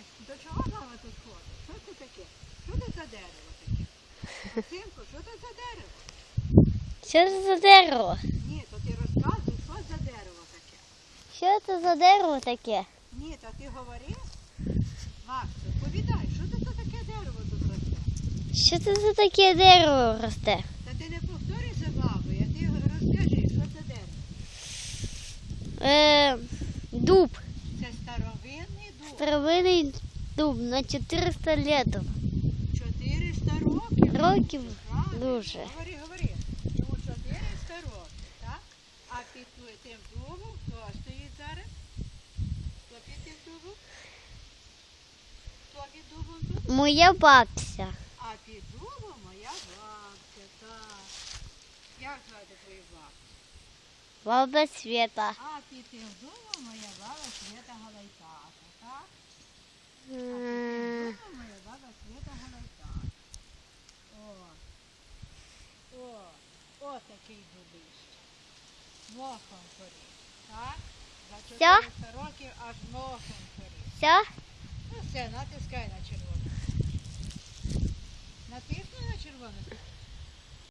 Чуєш, до чого мама тут ходить? Що це таке? Що це за дерево таке? Максимко, що це за дерево? Що це за дерево? Ні, то ти розказуй, що за дерево таке. Що це за дерево таке? Ні, то ти говори. Макс, розповідай, що це за таке дерево тут росте? Що це за таке дерево росте? Та ти не повторюй за бабою, а ти розкажи, що це дерево. Е, дуб. Це старовинний дуб. Старовинний дуб на 400 літів. 400 років. Років Правильно. дуже. Говори, говори. Йому 400 років, так? А під ту- тим дубом хто стоїть зараз? Хто під тим дубом? Хто під дубом тут? Моя бабця. А під дубом моя бабця, так. Як звати твою бабцю? Баба Света. А під тим дубом моя баба Света Галайтака, такий дубище. Мохом поріс, так? За Всьо? 400 років аж мохом поріс. Все? Ну все, натискай на червоне.